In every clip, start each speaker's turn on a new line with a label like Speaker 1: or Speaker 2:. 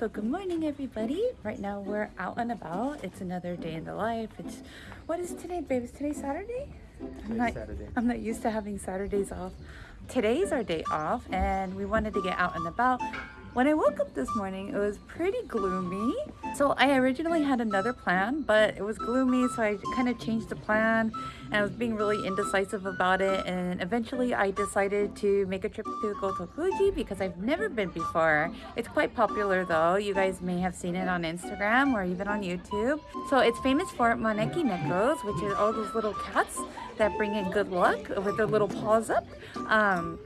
Speaker 1: So good morning everybody. Right now we're out and about. It's another day in the life. It's what is today, babe? Is today Saturday? I'm not,
Speaker 2: Saturday.
Speaker 1: I'm not used to having Saturdays off. Today's our day off and we wanted to get out and about. When I woke up this morning, it was pretty gloomy. So I originally had another plan, but it was gloomy, so I kind of changed the plan and I was being really indecisive about it. And eventually I decided to make a trip to Gotokuji because I've never been before. It's quite popular though. You guys may have seen it on Instagram or even on YouTube. So it's famous for Maneki Nekos, which is all those little cats that bring in good luck with their little paws up. Um,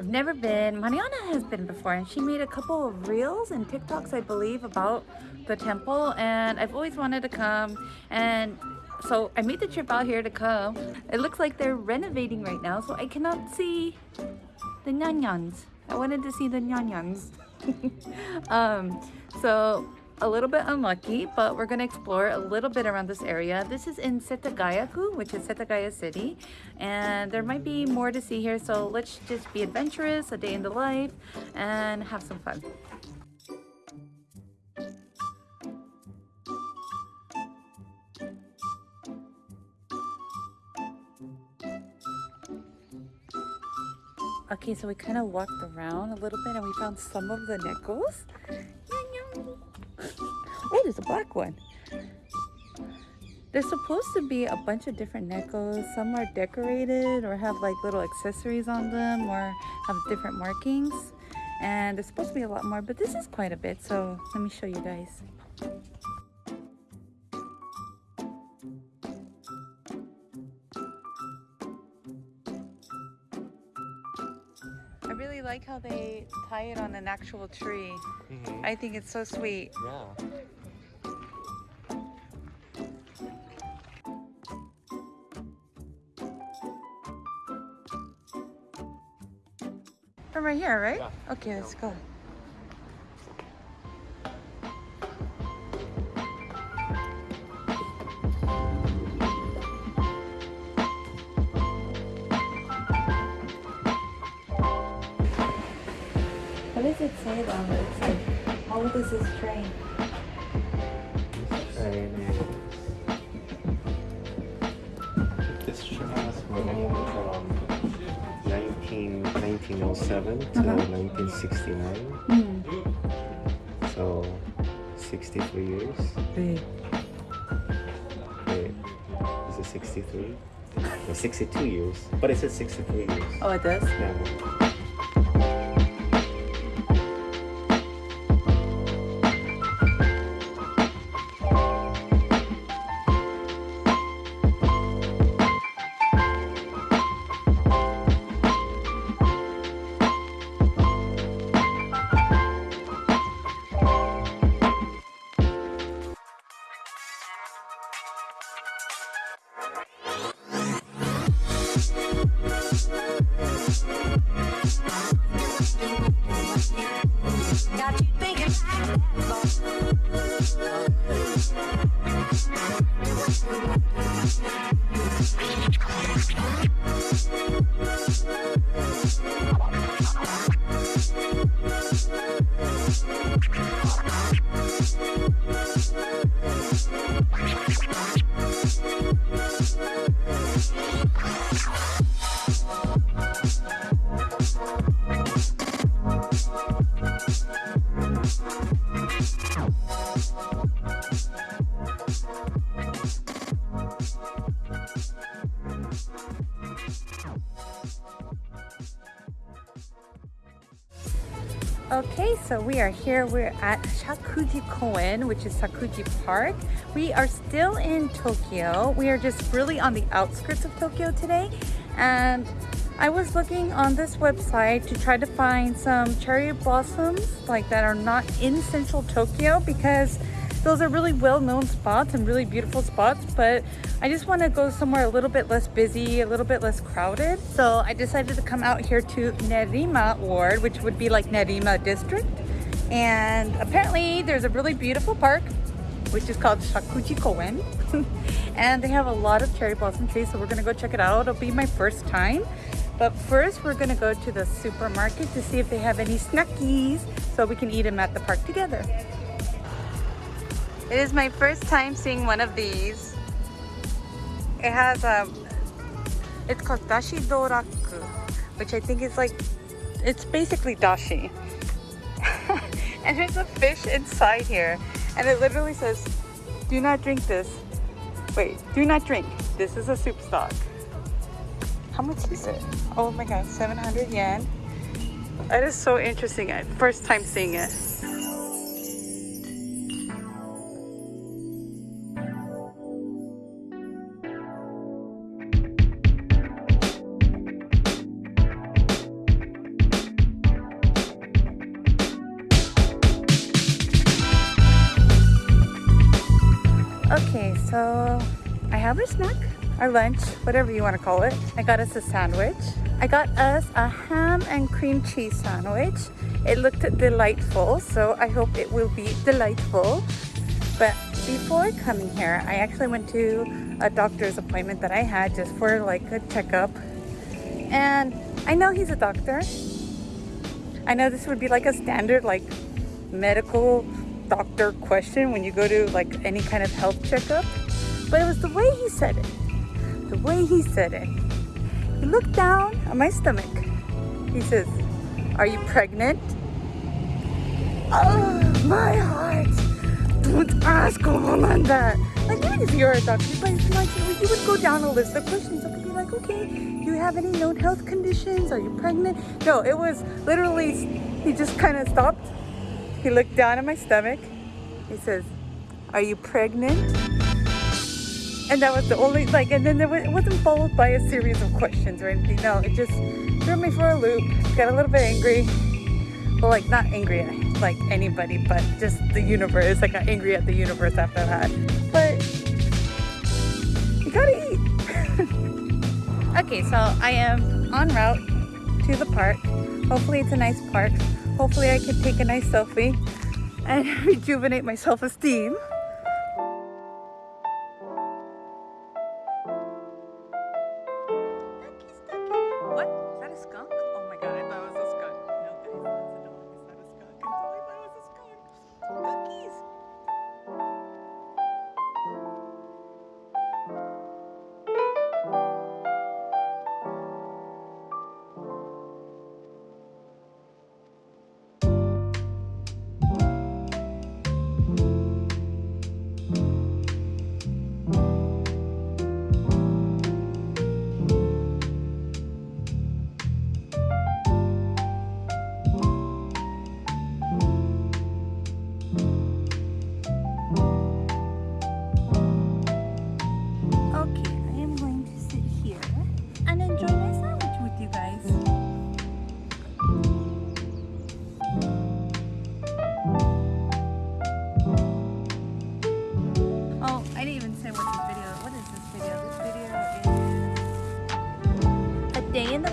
Speaker 1: I've never been. Mariana has been before and she made a couple of reels and TikToks, I believe, about the temple and I've always wanted to come and so I made the trip out here to come. It looks like they're renovating right now, so I cannot see the nyanyans. I wanted to see the nyanyans. um, so a little bit unlucky, but we're gonna explore a little bit around this area. This is in Setagaya-ku, which is Setagaya City, and there might be more to see here, so let's just be adventurous, a day in the life, and have some fun. Okay, so we kind of walked around a little bit and we found some of the nekos. There's a black one. There's supposed to be a bunch of different nekos. Some are decorated or have like little accessories on them or have different markings. And there's supposed to be a lot more, but this is quite a bit. So let me show you guys. I really like how they tie it on an actual tree.
Speaker 2: Mhm.
Speaker 1: I think it's so sweet.
Speaker 2: Yeah.
Speaker 1: From right here, right?
Speaker 2: Yeah.
Speaker 1: Okay, let's go. What does it say on the inside? How old is this train?
Speaker 2: This 19, 1907 to
Speaker 1: Uh-huh.
Speaker 2: 1969.
Speaker 1: Hmm.
Speaker 2: So 63 years.
Speaker 1: Big.
Speaker 2: Wait, is it 63? No, 62 years. But it says 63 years.
Speaker 1: Oh, it does?
Speaker 2: Yeah.
Speaker 1: Okay, so we are here. We're at Shakuji Koen, which is Shakuji Park. We are still in Tokyo. We are just really on the outskirts of Tokyo today. And I was looking on this website to try to find some cherry blossoms like that are not in central Tokyo because those are really well-known spots and really beautiful spots, but I just want to go somewhere a little bit less busy, a little bit less crowded. So I decided to come out here to Nerima Ward, which would be like Nerima District. And apparently there's a really beautiful park, which is called Shakuji Koen. and they have a lot of cherry blossom trees, so we're gonna go check it out. It'll be my first time But first, we're gonna go to the supermarket to see if they have any snackies so we can eat them at the park together. It is my first time seeing one of these. It has um, it's called dashi doraku, which I think is like, it's basically dashi. and there's a fish inside here, and it literally says, "Do not drink this." Wait, do not drink. This is a soup stock. How much is it? Oh my god, 700 yen. That is so interesting. First time seeing it. Snack, our lunch, whatever you want to call it. I got us a sandwich. I got us a ham and cream cheese sandwich. It looked delightful, so I hope it will be delightful. But before coming here, I actually went to a doctor's appointment that I had just for like a checkup. And I know he's a doctor. I know this would be like a standard like medical doctor question when you go to like any kind of health checkup. But it was the way he said it. The way he said it. He looked down on my stomach. He says, Are you pregnant? Oh, my heart. Don't ask a woman that. Like, even if you're a doctor, but it's like you would go down a list of questions. I could be like, okay, do you have any known health conditions? Are you pregnant? No, it was literally, he just kind of stopped. He looked down at my stomach. He says, Are you pregnant? And that was the only, like, and then there was, it wasn't followed by a series of questions or anything. No, it just threw me for a loop. Got a little bit angry. Well, like, not angry at like anybody, but just the universe. I got angry at the universe after that. But you gotta eat. okay, so I am en route to the park. Hopefully, it's a nice park. Hopefully, I can take a nice selfie and rejuvenate my self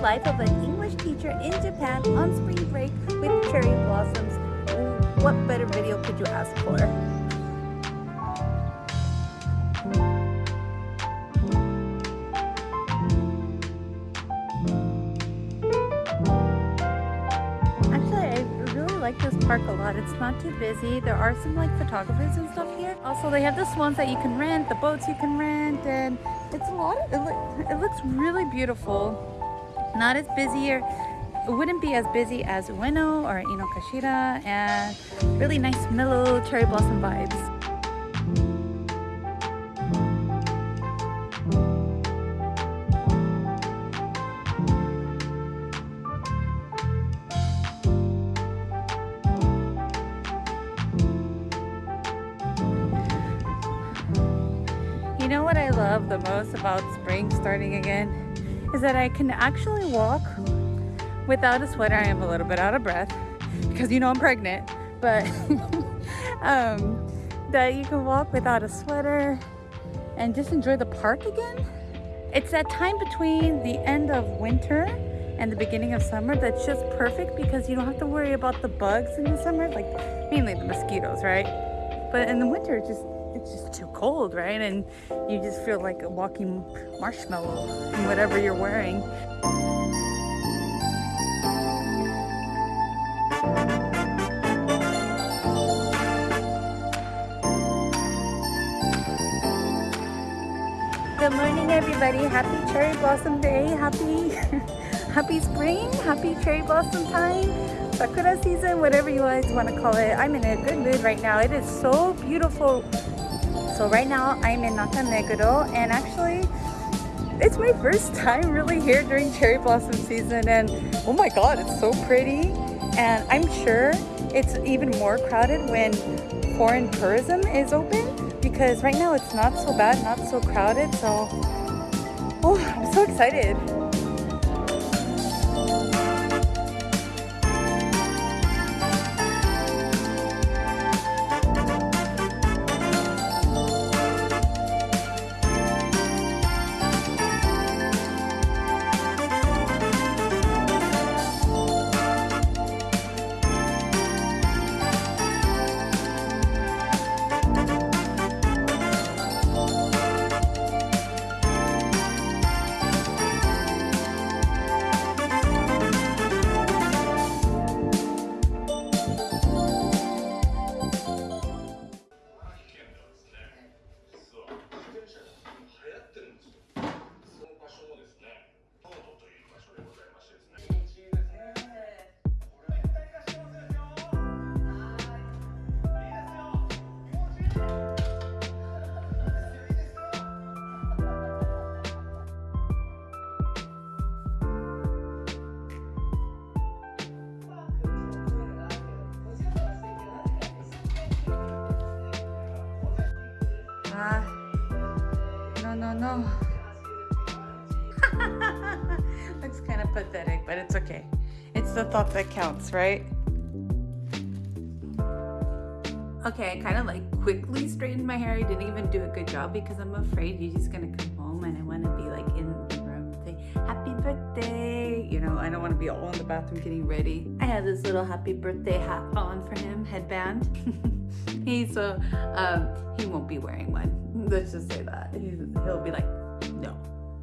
Speaker 1: life of an English teacher in Japan on spring break with cherry blossoms. What better video could you ask for? Actually, I really like this park a lot. It's not too busy. There are some like photographers and stuff here. Also, they have the swans that you can rent, the boats you can rent, and it's a lot. Of, it, loo- it looks really beautiful. Not as busy or it wouldn't be as busy as Ueno or Inokashira, and really nice mellow cherry blossom vibes. You know what I love the most about spring starting again is that I can actually walk without a sweater. I am a little bit out of breath because you know I'm pregnant, but um, that you can walk without a sweater and just enjoy the park again. It's that time between the end of winter and the beginning of summer that's just perfect because you don't have to worry about the bugs in the summer, like mainly the mosquitoes, right? But in the winter, just it's just too cold, right? And you just feel like a walking marshmallow in whatever you're wearing. Good morning, everybody. Happy cherry blossom day. Happy, happy spring. Happy cherry blossom time sakura season, whatever you guys want to call it. I'm in a good mood right now. It is so beautiful so right now I'm in Nakameguro and actually it's my first time really here during cherry blossom season and oh my god, it's so pretty. And I'm sure it's even more crowded when foreign tourism is open because right now it's not so bad, not so crowded. So, oh, I'm so excited. Ah, no, no, no. Looks kind of pathetic, but it's okay. It's the thought that counts, right? Okay, I kind of like quickly straightened my hair. I didn't even do a good job because I'm afraid he's just gonna come home and I want to be like in the room saying happy birthday. You know, I don't want to be all in the bathroom getting ready. I have this little happy birthday hat on for him, headband. he's uh, um, he won't be wearing one. Let's just say that. He's, he'll be like, no,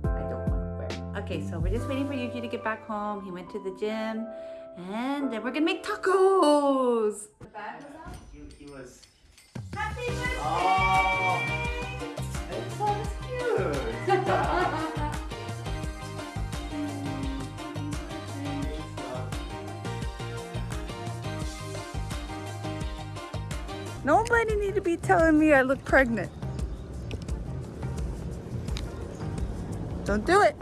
Speaker 1: I don't want to wear it. Okay, so we're just waiting for Yuji to get back home. He went to the gym and then we're gonna make tacos. The bag was out?
Speaker 2: He, he was.
Speaker 1: Happy birthday!
Speaker 2: Oh, it's so cute.
Speaker 1: Nobody need to be telling me I look pregnant. Don't do it.